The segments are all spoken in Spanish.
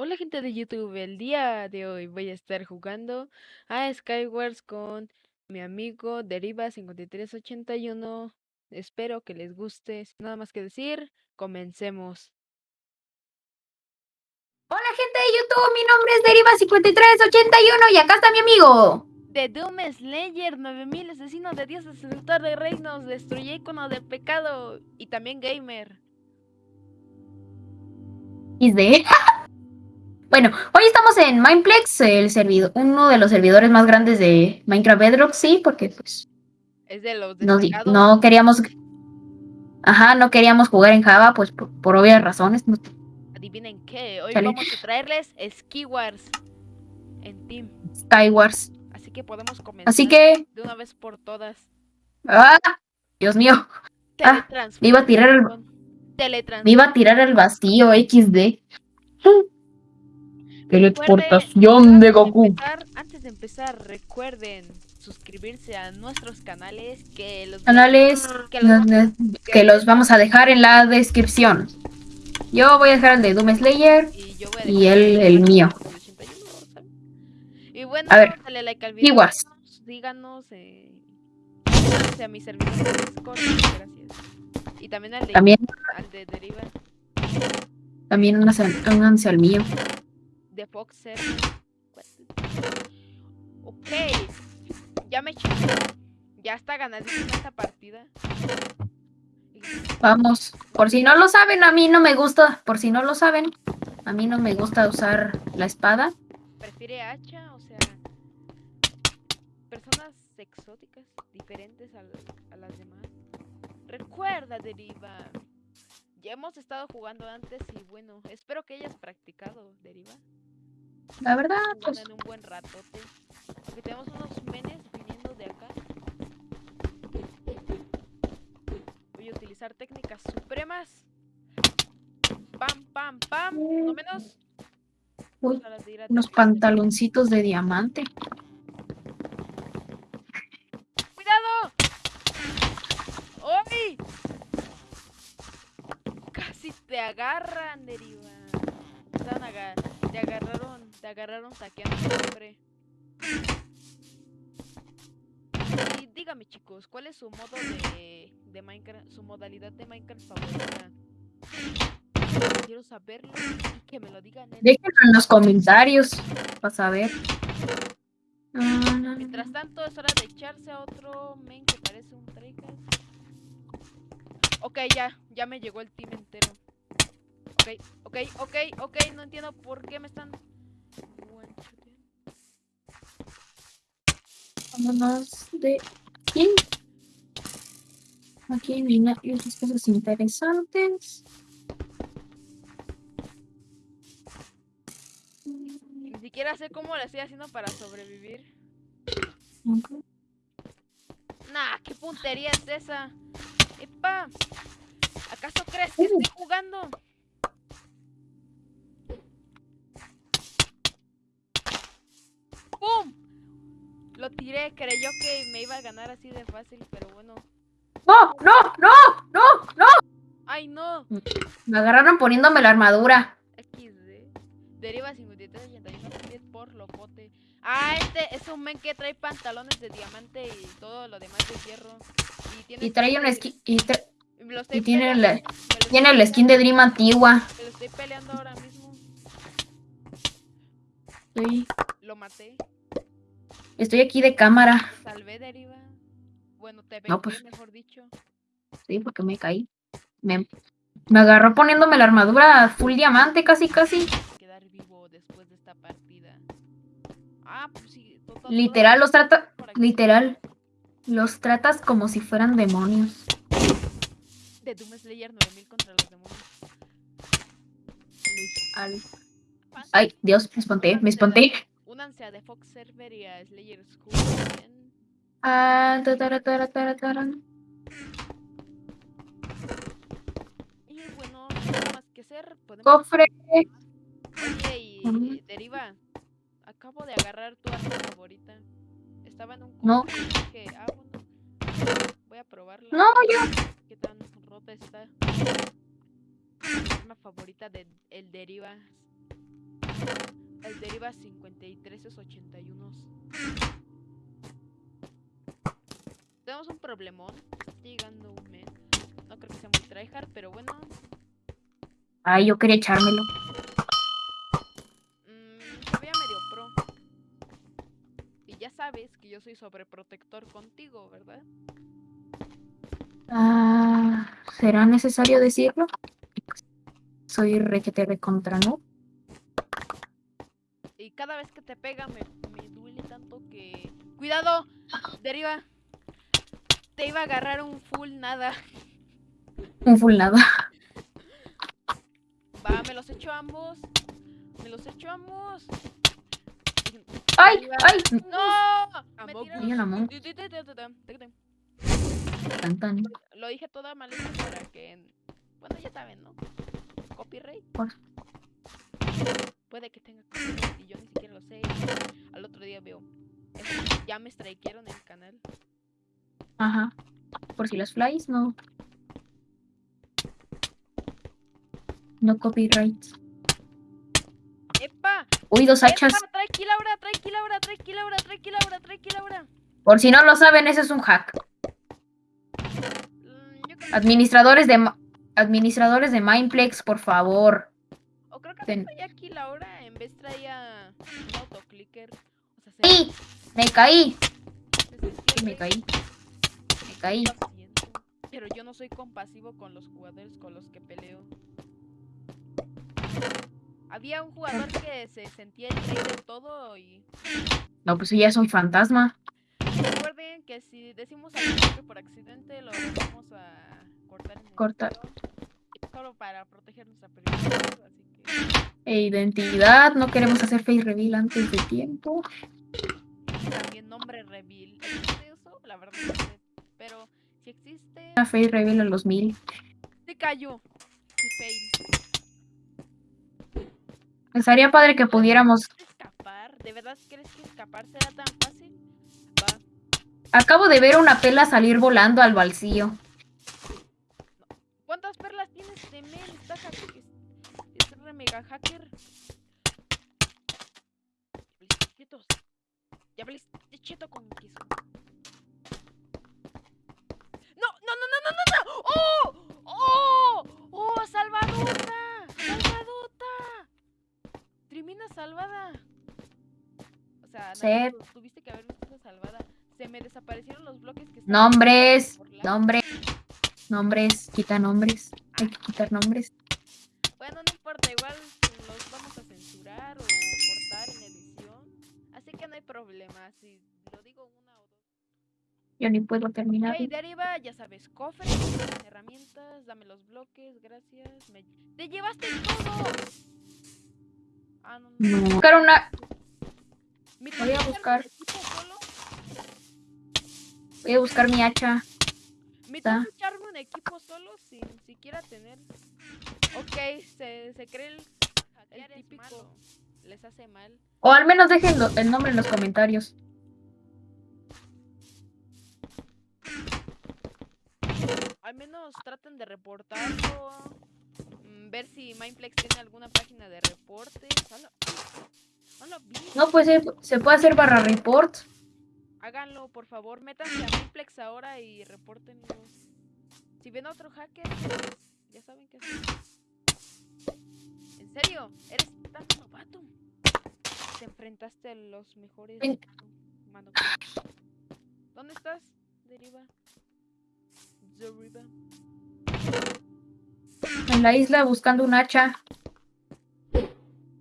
Hola gente de YouTube, el día de hoy voy a estar jugando a Skywars con mi amigo Deriva5381. Espero que les guste. Sin nada más que decir, comencemos. Hola gente de YouTube, mi nombre es Deriva5381 y acá está mi amigo. The Doom Slayer 9000, asesino de dioses, seductor de reinos, destruye icono del pecado y también gamer. XD. Bueno, hoy estamos en Mineplex, el servidor, uno de los servidores más grandes de Minecraft Bedrock, sí, porque pues Es de los no, no queríamos, ajá, no queríamos jugar en Java, pues por, por obvias razones. Adivinen qué, hoy Chale. vamos a traerles Skywars en Team. Skywars. Así que podemos comenzar Así que, de una vez por todas. ah, Dios mío, Ah, me iba a tirar el- me iba a tirar al vacío XD. Recuerden, antes empezar- antes de empezar, recuerden suscribirse a nuestros canales que los Canales que los que los vamos a dejar en la descripción. Yo voy a dejar el de Doom Slayer. y yo voy a y dejar el- mío. 81, ¿saben? Y bueno, A ver, dale like al video. Iguas. Díganos, eh, a mi servidor de Discord, gracias. Y también al de, También, al de Deriva, también únanse al mío. Server. Ok, ya me eché. Ya está ganadísima esta partida. Vamos. Por si no lo saben, a mí no me gusta. Por si no lo saben, a mí no me gusta usar la espada. prefiere hacha, o sea, personas exóticas, diferentes a, a las demás. Recuerda, Deriva. Ya hemos estado jugando antes y bueno, espero que hayas practicado, Deriva. La verdad, pues. en un buen ratote. Porque tenemos unos menes viniendo de acá. Voy a utilizar técnicas supremas. Pam, pam, pam. No menos. Uy, unos pantaloncitos de diamante. ¡Cuidado! ¡Uy! Casi te agarran, Deriva. Te agarraron, te agarraron saqueando siempre. Y dígame chicos, ¿cuál es su modo de, de Minecraft, su modalidad de Minecraft favorita? Quiero saberlo y que me lo digan en Déjenlo en los comentarios para saber. Mientras tanto, es hora de echarse a otro men que parece un tryhard. Ok, ya, ya me llegó el team entero. Ok, ok, ok, ok, no entiendo por qué me están... Vámonos de aquí. Aquí hay otras cosas interesantes. Ni siquiera sé cómo lo estoy haciendo para sobrevivir. Nah, ¿qué puntería es esa? ¡Epa! ¿Acaso crees que estoy jugando? Creyó que me iba a ganar así de fácil, pero bueno. ¡No, no, no, no, no! ¡Ay, no! Me agarraron poniéndome la armadura. XD. Deriva 5381 también por locote. Ah, este es un men que trae pantalones de diamante y todo lo demás de hierro. Y tiene Y trae skin un de- skin. Y, tra- tiene, la- tiene el skin de Dream antigua. Me lo estoy peleando ahora mismo. Estoy, Lo maté. Estoy aquí de cámara. Salvé Deriva. Bueno, te vengué, No, pues. mejor dicho. Sí, porque me caí. Me, me agarró poniéndome la armadura full diamante, casi, casi. Quedar vivo después de esta partida. Ah, pues sí. to- to- todo Literal, los trata. Literal. Los tratas como si fueran demonios. De Doom Slayer 9000 contra los demonios. Al- Ay, Dios, me espanté, me espanté. Únanse a The Fox Server y a Slayer School. Ah, ta, tara, tara, tara, tara. Y bueno, sin nada más que hacer, podemos... Cofre. Oye, y Ujú. Deriva, acabo de agarrar tu arma favorita. Estaba en un No. cofre y dije, ah, bueno, voy a probarla. No, yo. ¿Qué tan rota está? Mi arma favorita de el Deriva. Deriva 53 es 81. Tenemos un problemón. Está llegando un men. No creo que sea muy tryhard, pero bueno. Ay, yo quería echármelo. mm. Y ya sabes que yo soy sobreprotector contigo, ¿verdad? Ah, ¿será necesario decirlo? Soy requete recontra, ¿no? Cada vez que te pega me, me duele tanto que... ¡Cuidado! Deriva. Te iba a agarrar un full nada. Un full nada. Va, me los echo ambos. Me los echo ambos. ¡Ay! Deriva. ¡Ay! ¡No! Me tiraron-. Tan, tan. Lo dije toda mal hecho para que... Bueno, ya saben, ¿no? Copyright. Por- Puede que tenga copyright y yo ni siquiera lo sé. y Al otro día veo... "Es- Ya me strikearon el canal. Ajá. Por si las flies, no. No copyright. ¡Epa! Uy, dos hachas. ¡Epa! Tranquila ahora, tranquila ahora, tranquila ahora, tranquila ahora, tranquila ahora. Por si no lo saben, ese es un hack. Mm, Administradores de administradores de Mindplex, por favor. Ten- traía aquí Laura en vez traía un autoclicker. O sea, se, ¡Sí! Me caí. Sí, me caí. Me caí. Pero yo no soy compasivo con los jugadores con los que peleo. Había un jugador que se sentía el rey de todo y No, pues ya soy fantasma. recuerden que si decimos algo que por accidente lo vamos a cortar en el Cortar. video, Solo para proteger nuestra privacidad, así que E identidad. No queremos hacer face reveal antes de tiempo. también nombre reveal. ¿Existe eso? La verdad no sé. Pero si existe, Una face reveal a los mil. se cayó. Sí, fail. Estaría padre que pudiéramos. escapar? ¿De verdad crees que escapar será tan fácil? Va. Acabo de ver una pela salir volando al vacío. Mega hacker. Quietos. Ya valiste cheto con queso. ¡No! ¡No, no, no, no, no! no! ¡Oh! ¡Oh! ¡Oh! ¡Salvadota! ¡Salvadota! Trimina salvada. O sea, tuviste que haber visto esa salvada. Se me desaparecieron los bloques que estaban Nombres. lag. Nombres. Nombres. Quita nombres. Hay que quitar nombres. Igual los vamos a censurar o cortar en edición. Así que no hay problema, si lo digo una o dos. Yo ni puedo terminar. Ok, de arriba, ya sabes, cofres, herramientas, dame los bloques, gracias. me- ¡Te llevaste todo! Ah, no, no. No. Buscar una. ¿Me voy a buscar. Voy a buscar mi hacha. ¿Me que echarme un equipo solo sin siquiera tener? Ok, se, se cree el, el típico. Les hace mal. O al menos dejen lo- el nombre en los comentarios. Al menos traten de reportarlo. mm, Ver si Mindplex tiene alguna página de reportes. No, pues se, se puede hacer barra report. Háganlo, por favor. Métanse a Mindplex ahora y repórtenlo. Si ven a otro hacker, pues, ya saben qué hacer. ¿En serio? ¿Eres tan novato? Te enfrentaste a los mejores. Mano. ¿Dónde estás? Deriva. Deriva. En la isla buscando un hacha.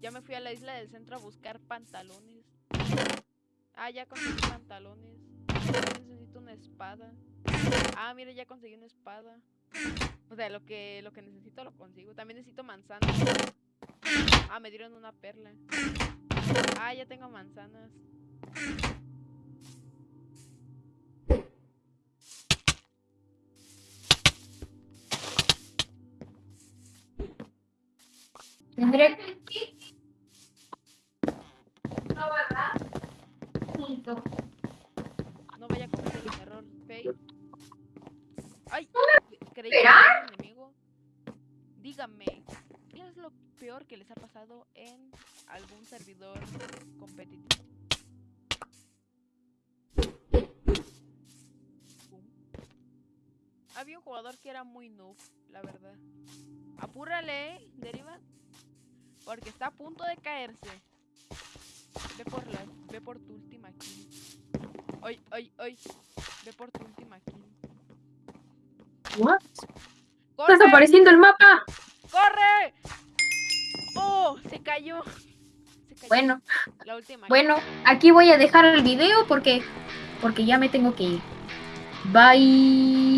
Ya me fui a la isla del centro a buscar pantalones. Ah, ya conseguí pantalones. Necesito una espada. Ah, mira, ya conseguí una espada. O sea, lo que, lo que necesito lo consigo. También necesito manzanas. Ah, me dieron una perla. Ah, ya tengo manzanas. Tendré. No vaya a cometer el error. Fail. Ay, creí que era un enemigo. Díganme, ¿qué es lo peor que les ha pasado en algún servidor competitivo. Había un jugador que era muy noob, la verdad. Apúrale, deriva. Porque está a punto de caerse. Ve por la, ve por tu última kill. Ay, ay, ay. Ve por tu última kill. What? Está ¡Corre! desapareciendo el mapa. ¡Corre! ¡Oh! Se cayó. Se cayó. Bueno, La última. kill. bueno, aquí voy a dejar el video porque porque ya me tengo que ir. Bye.